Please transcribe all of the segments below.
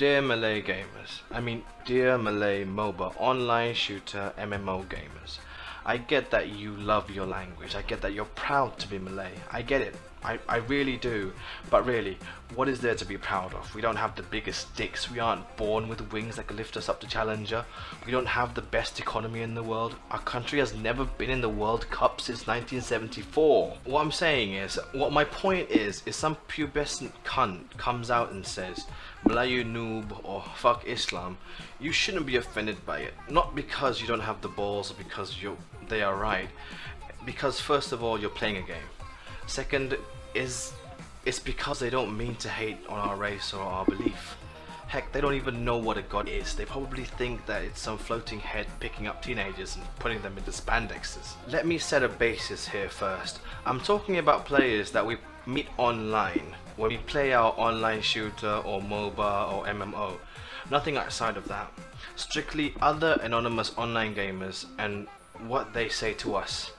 Dear Malay gamers, I mean dear Malay MOBA online shooter MMO gamers, I get that you love your language, I get that you're proud to be Malay, I get it, I, I really do, but really, what is there to be proud of? We don't have the biggest dicks, we aren't born with wings that can lift us up to Challenger, we don't have the best economy in the world, our country has never been in the World Cup since 1974. What I'm saying is, what my point is, is some pubescent cunt comes out and says, Melayu noob or fuck Islam, you shouldn't be offended by it. Not because you don't have the balls or because you they are right. Because first of all, you're playing a game. Second is it's because they don't mean to hate on our race or our belief. Heck, they don't even know what a god is. They probably think that it's some floating head picking up teenagers and putting them into spandexes. Let me set a basis here first. I'm talking about players that we meet online when we play our online shooter or MOBA or MMO. Nothing outside of that. Strictly other anonymous online gamers and what they say to us.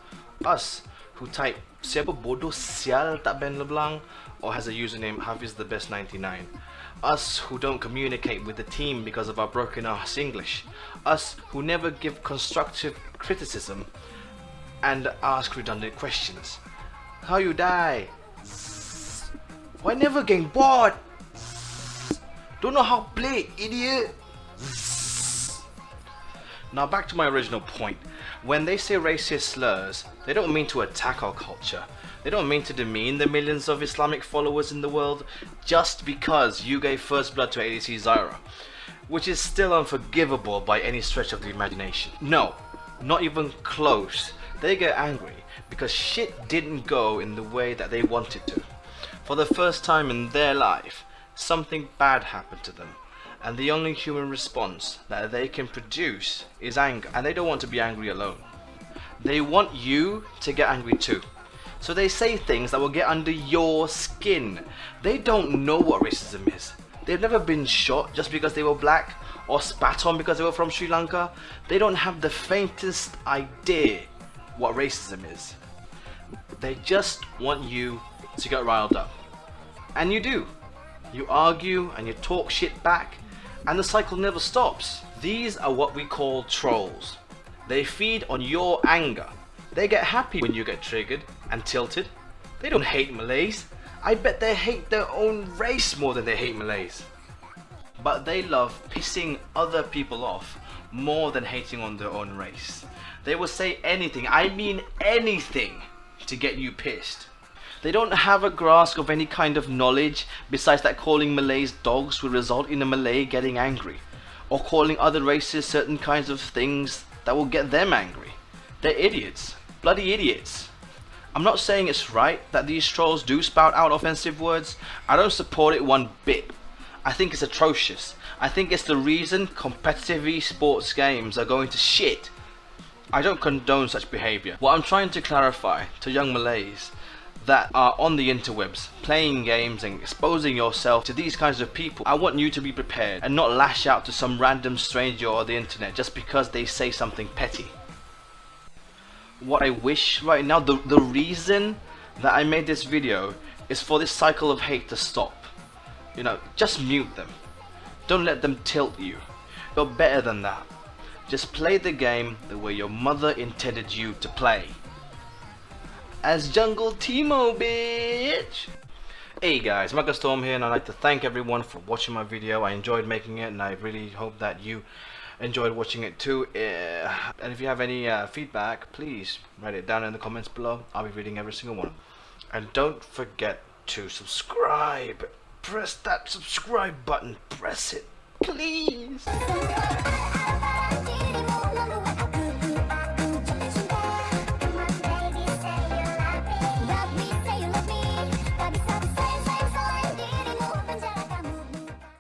Us, who type siapa bodoh sial tak Ben LeBlanc or has a username Hafiz the best 99. Us who don't communicate with the team because of our broken ass English. Us who never give constructive criticism and ask redundant questions. How you die? Why never getting bored? Don't know how play, idiot. Zzz. Now back to my original point. When they say racist slurs, they don't mean to attack our culture. They don't mean to demean the millions of Islamic followers in the world just because you gave first blood to ADC Zyra, which is still unforgivable by any stretch of the imagination. No, not even close. They get angry because shit didn't go in the way that they wanted to. For the first time in their life, something bad happened to them and the only human response that they can produce is anger. And they don't want to be angry alone. They want you to get angry too. So they say things that will get under your skin. They don't know what racism is. They've never been shot just because they were black or spat on because they were from Sri Lanka. They don't have the faintest idea what racism is. They just want you to get riled up. And you do. You argue and you talk shit back and the cycle never stops. These are what we call trolls. They feed on your anger. They get happy when you get triggered and tilted. They don't hate Malays. I bet they hate their own race more than they hate Malays. But they love pissing other people off more than hating on their own race. They will say anything, I mean anything, to get you pissed. They don't have a grasp of any kind of knowledge besides that calling Malays dogs will result in a Malay getting angry. Or calling other races certain kinds of things that will get them angry. They're idiots. Bloody idiots. I'm not saying it's right that these trolls do spout out offensive words. I don't support it one bit. I think it's atrocious. I think it's the reason competitive esports games are going to shit. I don't condone such behaviour. What I'm trying to clarify to young Malays that are on the interwebs playing games and exposing yourself to these kinds of people. I want you to be prepared and not lash out to some random stranger on the internet just because they say something petty. What I wish right now the, the reason that I made this video is for this cycle of hate to stop. You know just mute them. Don't let them tilt you. You're better than that. Just play the game the way your mother intended you to play as Jungle Teemo, bitch! Hey guys, Michael Storm here and I'd like to thank everyone for watching my video. I enjoyed making it and I really hope that you enjoyed watching it too. Uh, and if you have any uh, feedback, please write it down in the comments below. I'll be reading every single one. And don't forget to subscribe. Press that subscribe button. Press it, please.